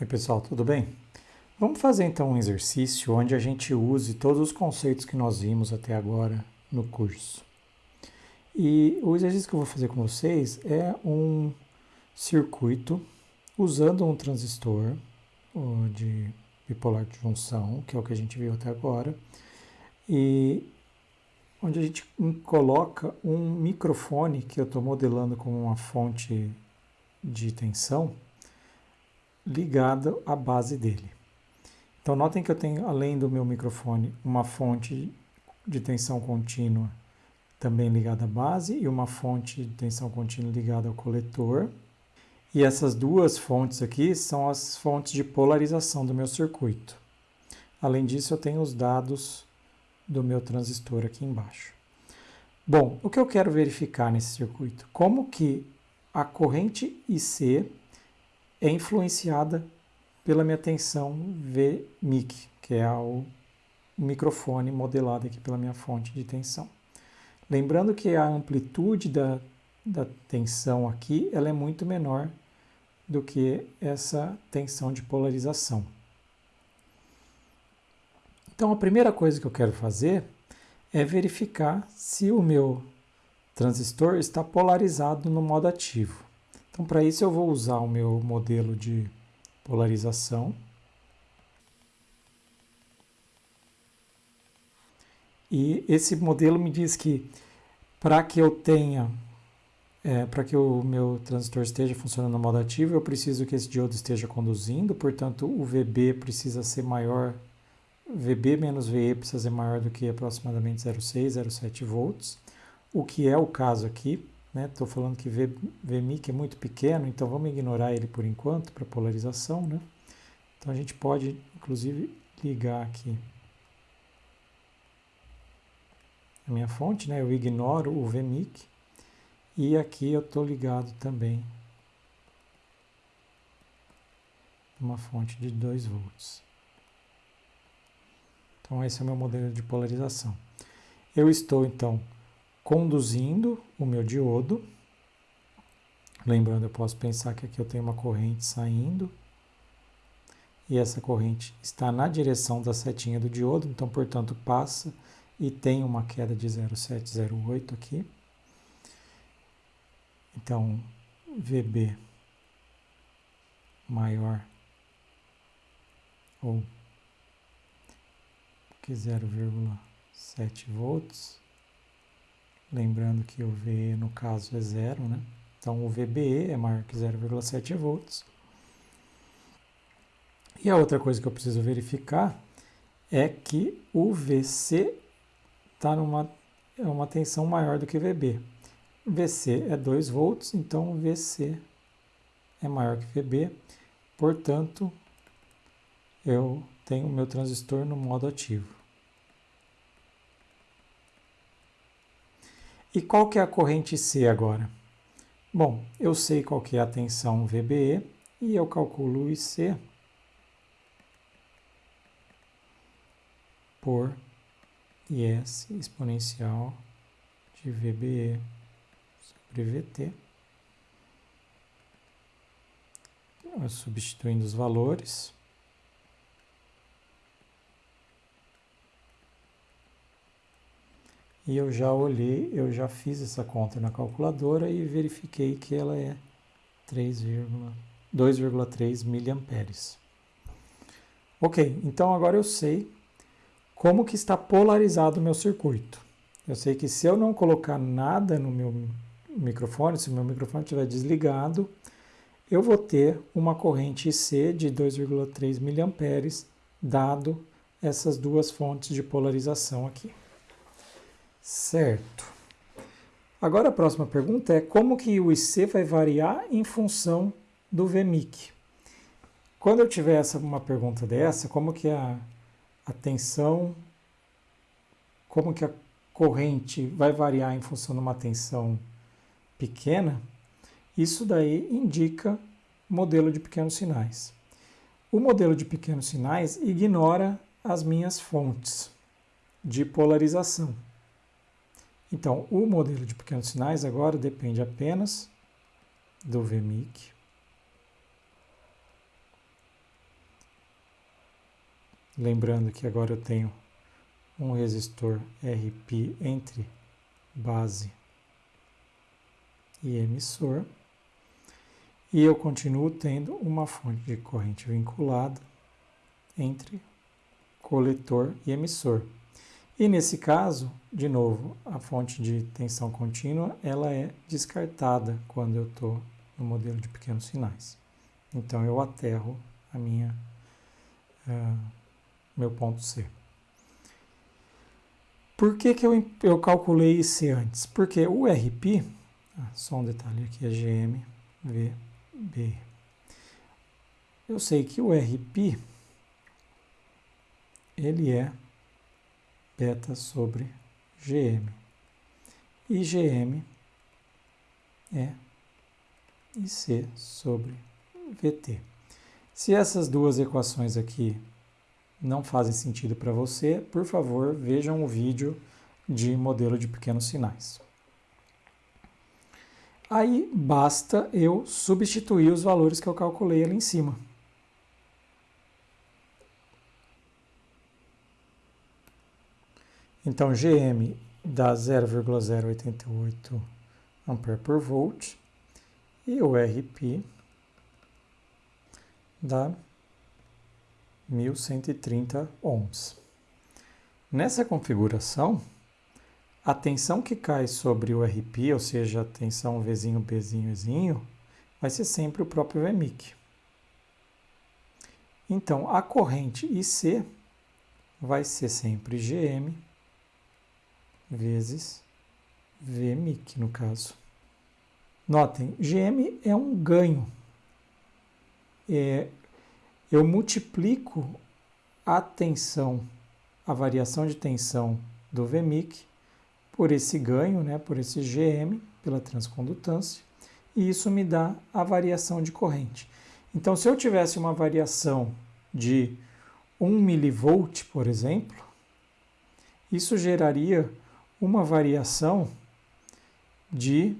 Oi pessoal, tudo bem? Vamos fazer então um exercício onde a gente use todos os conceitos que nós vimos até agora no curso. E o exercício que eu vou fazer com vocês é um circuito usando um transistor de bipolar de junção, que é o que a gente viu até agora, e onde a gente coloca um microfone que eu estou modelando como uma fonte de tensão ligada à base dele. Então notem que eu tenho, além do meu microfone, uma fonte de tensão contínua também ligada à base e uma fonte de tensão contínua ligada ao coletor. E essas duas fontes aqui são as fontes de polarização do meu circuito. Além disso, eu tenho os dados do meu transistor aqui embaixo. Bom, o que eu quero verificar nesse circuito? Como que a corrente IC é influenciada pela minha tensão VMIC, que é o microfone modelado aqui pela minha fonte de tensão. Lembrando que a amplitude da, da tensão aqui ela é muito menor do que essa tensão de polarização. Então a primeira coisa que eu quero fazer é verificar se o meu transistor está polarizado no modo ativo. Então, para isso, eu vou usar o meu modelo de polarização. E esse modelo me diz que para que eu tenha, é, para que o meu transistor esteja funcionando no modo ativo, eu preciso que esse diodo esteja conduzindo, portanto o VB precisa ser maior, VB menos VE precisa ser maior do que aproximadamente 0,6, 0,7 volts, o que é o caso aqui, Estou né? falando que VMIC é muito pequeno, então vamos ignorar ele por enquanto para polarização. Né? Então a gente pode, inclusive, ligar aqui a minha fonte, né? eu ignoro o VMIC e aqui eu estou ligado também uma fonte de 2 volts. Então esse é o meu modelo de polarização. Eu estou então conduzindo o meu diodo. Lembrando, eu posso pensar que aqui eu tenho uma corrente saindo e essa corrente está na direção da setinha do diodo, então, portanto, passa e tem uma queda de 0,708 aqui. Então, VB maior ou que 0,7 volts Lembrando que o VE no caso é zero, né? Então o VBE é maior que 0,7 volts. E a outra coisa que eu preciso verificar é que o VC está numa é uma tensão maior do que VB. VC é 2 volts, então VC é maior que VB, portanto, eu tenho o meu transistor no modo ativo. E qual que é a corrente C agora? Bom, eu sei qual que é a tensão VBE e eu calculo o IC por IS exponencial de VBE sobre VT. Substituindo os valores. E eu já olhei, eu já fiz essa conta na calculadora e verifiquei que ela é 2,3 miliamperes. Ok, então agora eu sei como que está polarizado o meu circuito. Eu sei que se eu não colocar nada no meu microfone, se o meu microfone estiver desligado, eu vou ter uma corrente IC de 2,3 miliamperes, dado essas duas fontes de polarização aqui. Certo. Agora a próxima pergunta é como que o IC vai variar em função do VMIC? Quando eu tiver essa, uma pergunta dessa, como que a, a tensão, como que a corrente vai variar em função de uma tensão pequena, isso daí indica modelo de pequenos sinais. O modelo de pequenos sinais ignora as minhas fontes de polarização. Então, o modelo de pequenos sinais agora depende apenas do VMIC Lembrando que agora eu tenho um resistor RP entre base e emissor. E eu continuo tendo uma fonte de corrente vinculada entre coletor e emissor. E nesse caso, de novo, a fonte de tensão contínua ela é descartada quando eu estou no modelo de pequenos sinais. Então eu aterro a minha uh, meu ponto C. Por que, que eu, eu calculei IC antes? Porque o RP, ah, só um detalhe aqui, é GMVB. Eu sei que o RP, ele é beta sobre GM. E GM é IC sobre VT. Se essas duas equações aqui não fazem sentido para você, por favor, vejam o vídeo de modelo de pequenos sinais. Aí basta eu substituir os valores que eu calculei ali em cima. Então, GM dá 0,088 ampere por volt e o RP dá 1130 ohms. Nessa configuração, a tensão que cai sobre o RP, ou seja, a tensão Vzinho, Bzinho, Ezinho, vai ser sempre o próprio Vmic. Então, a corrente IC vai ser sempre GM vezes Vmic, no caso. Notem, GM é um ganho. É, eu multiplico a tensão, a variação de tensão do Vmic por esse ganho, né, por esse GM, pela transcondutância, e isso me dá a variação de corrente. Então, se eu tivesse uma variação de 1 milivolt, por exemplo, isso geraria uma variação de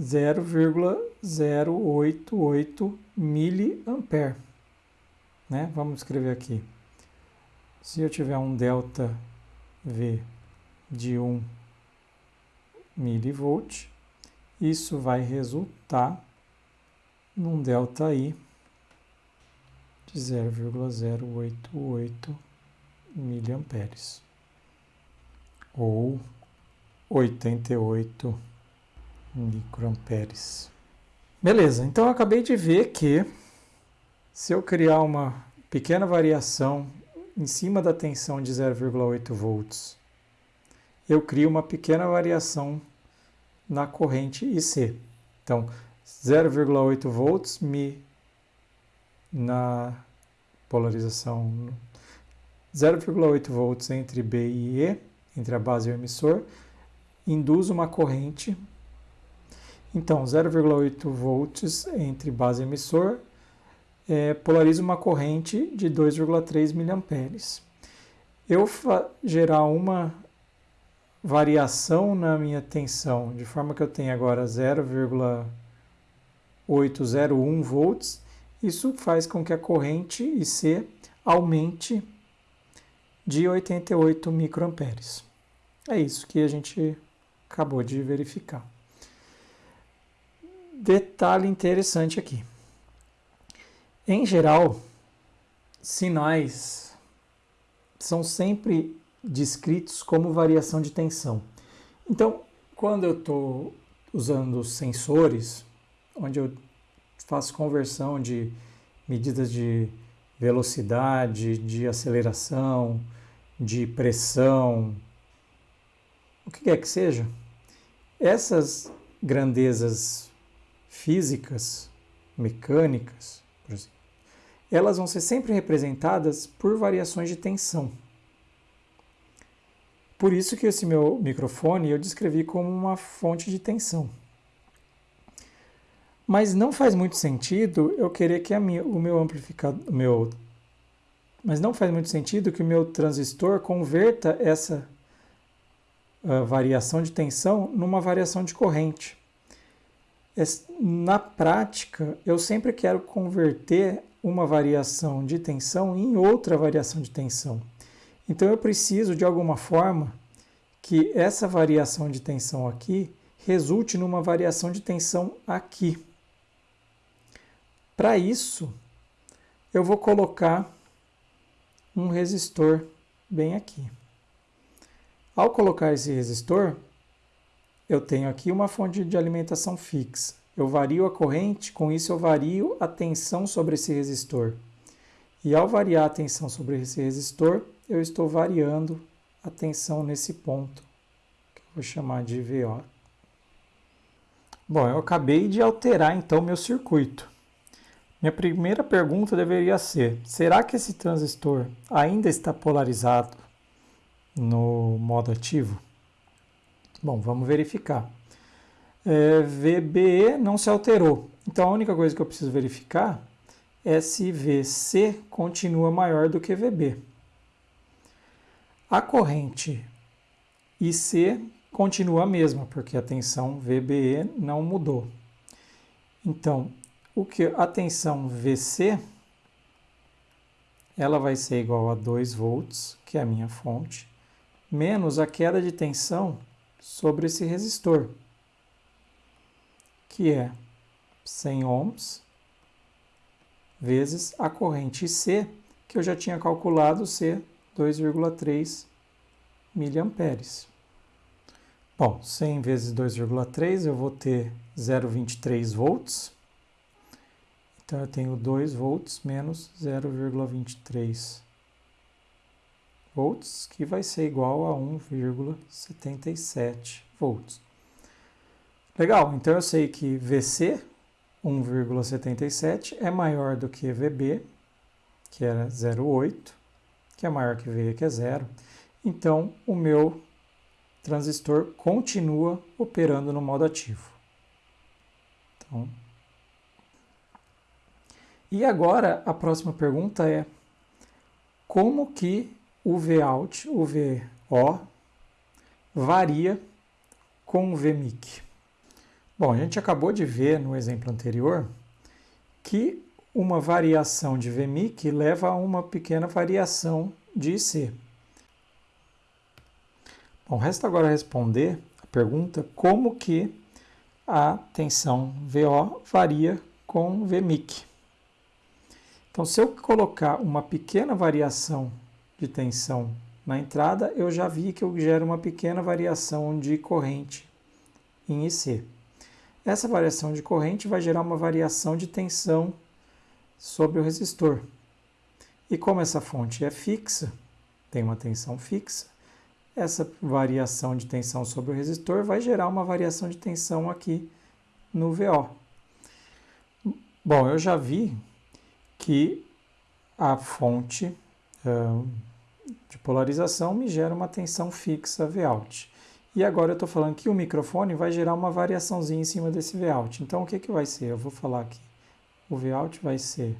0,088 miliampere. Né? Vamos escrever aqui. Se eu tiver um delta V de 1 milivolt, isso vai resultar num delta I de 0,088 miliamperes ou 88 microamperes. Beleza, então eu acabei de ver que se eu criar uma pequena variação em cima da tensão de 0,8 volts, eu crio uma pequena variação na corrente IC. Então, 0,8 volts me na polarização 0,8 volts entre B e E, entre a base e o emissor, induz uma corrente então, 0,8 volts entre base e emissor é, polariza uma corrente de 2,3 miliamperes. Eu gerar uma variação na minha tensão, de forma que eu tenho agora 0,801 volts, isso faz com que a corrente IC aumente de 88 microamperes. É isso que a gente acabou de verificar detalhe interessante aqui. Em geral, sinais são sempre descritos como variação de tensão. Então, quando eu estou usando sensores, onde eu faço conversão de medidas de velocidade, de aceleração, de pressão, o que quer que seja, essas grandezas físicas, mecânicas, por exemplo, elas vão ser sempre representadas por variações de tensão. Por isso que esse meu microfone eu descrevi como uma fonte de tensão. Mas não faz muito sentido eu querer que minha, o meu amplificador, meu, mas não faz muito sentido que o meu transistor converta essa variação de tensão numa variação de corrente na prática, eu sempre quero converter uma variação de tensão em outra variação de tensão. Então eu preciso, de alguma forma, que essa variação de tensão aqui resulte numa variação de tensão aqui. Para isso, eu vou colocar um resistor bem aqui. Ao colocar esse resistor, eu tenho aqui uma fonte de alimentação fixa. Eu vario a corrente, com isso eu vario a tensão sobre esse resistor. E ao variar a tensão sobre esse resistor, eu estou variando a tensão nesse ponto, que eu vou chamar de VO. Bom, eu acabei de alterar então meu circuito. Minha primeira pergunta deveria ser: será que esse transistor ainda está polarizado no modo ativo? Bom, vamos verificar. É, VBE não se alterou. Então a única coisa que eu preciso verificar é se VC continua maior do que VB. A corrente IC continua a mesma, porque a tensão VBE não mudou. Então, o que a tensão VC ela vai ser igual a 2 volts, que é a minha fonte, menos a queda de tensão sobre esse resistor, que é 100 ohms, vezes a corrente C, que eu já tinha calculado ser 2,3 miliamperes. Bom, 100 vezes 2,3 eu vou ter 0,23 volts. Então eu tenho 2 volts menos 0,23 volts, que vai ser igual a 1,77 volts. Legal, então eu sei que VC 1,77 é maior do que VB, que era 0,8, que é maior que VE, que é zero. Então o meu transistor continua operando no modo ativo. Então, e agora a próxima pergunta é como que Vout, o VO, varia com o VMIC? Bom, a gente acabou de ver no exemplo anterior que uma variação de VMIC leva a uma pequena variação de IC. Bom, resta agora responder a pergunta como que a tensão VO varia com VMIC. Então, se eu colocar uma pequena variação de tensão na entrada, eu já vi que eu gero uma pequena variação de corrente em IC. Essa variação de corrente vai gerar uma variação de tensão sobre o resistor. E como essa fonte é fixa, tem uma tensão fixa, essa variação de tensão sobre o resistor vai gerar uma variação de tensão aqui no VO. Bom, eu já vi que a fonte uh, de polarização me gera uma tensão fixa Vout. E agora eu estou falando que o microfone vai gerar uma variaçãozinha em cima desse Vout. Então o que, que vai ser? Eu vou falar aqui. O Vout vai ser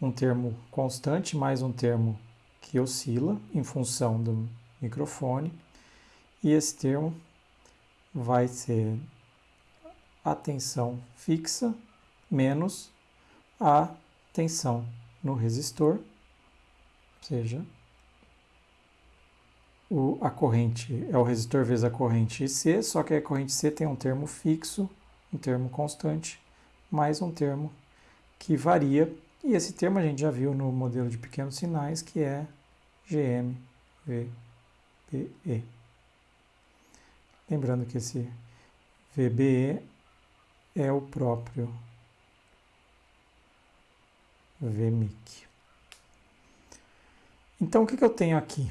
um termo constante mais um termo que oscila em função do microfone. E esse termo vai ser a tensão fixa menos a tensão no resistor, ou seja, o, a corrente é o resistor vezes a corrente C, só que a corrente C tem um termo fixo, um termo constante, mais um termo que varia. E esse termo a gente já viu no modelo de pequenos sinais, que é GMV. VE. Lembrando que esse VBE é o próprio VMIC. Então, o que, que eu tenho aqui?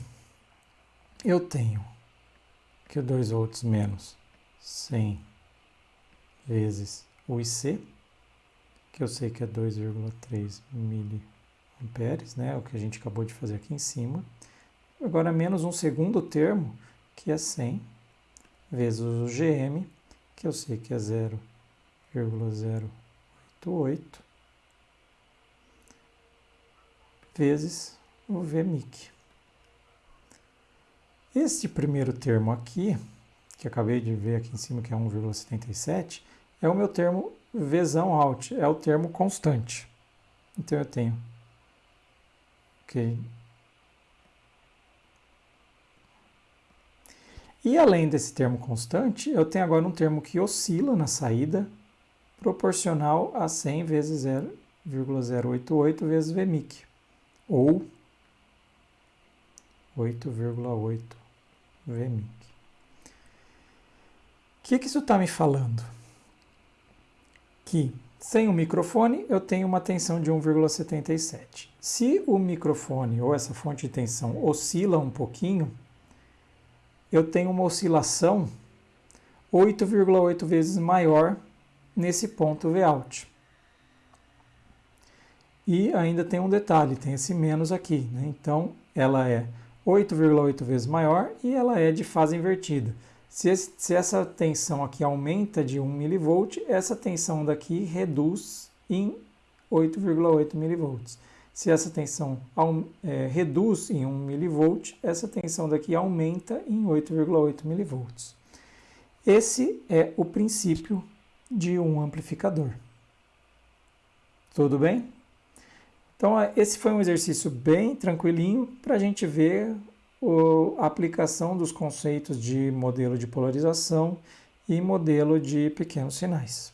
Eu tenho que o 2 volts menos 100 vezes o IC, que eu sei que é 2,3 miliamperes, né? O que a gente acabou de fazer aqui em cima. Agora, menos um segundo termo, que é 100, vezes o GM, que eu sei que é 0,088, vezes o VMIC. Este primeiro termo aqui, que acabei de ver aqui em cima, que é 1,77, é o meu termo Vzão out, é o termo constante. Então eu tenho ok. E além desse termo constante, eu tenho agora um termo que oscila na saída, proporcional a 100 vezes 0,088 vezes Vmic, ou 8,8 Vmic. O que, que isso está me falando? Que sem o microfone eu tenho uma tensão de 1,77. Se o microfone ou essa fonte de tensão oscila um pouquinho, eu tenho uma oscilação 8,8 vezes maior nesse ponto Vout. E ainda tem um detalhe, tem esse menos aqui. Né? Então, ela é 8,8 vezes maior e ela é de fase invertida. Se, esse, se, essa tensão aqui aumenta de 1 mV, essa tensão daqui reduz em 8,8 mV. Se essa tensão é, reduz em 1 mV, essa tensão daqui aumenta em 8,8 mV. Esse é o princípio de um amplificador. Tudo bem? Então, é, esse foi um exercício bem tranquilinho para a gente ver a aplicação dos conceitos de modelo de polarização e modelo de pequenos sinais.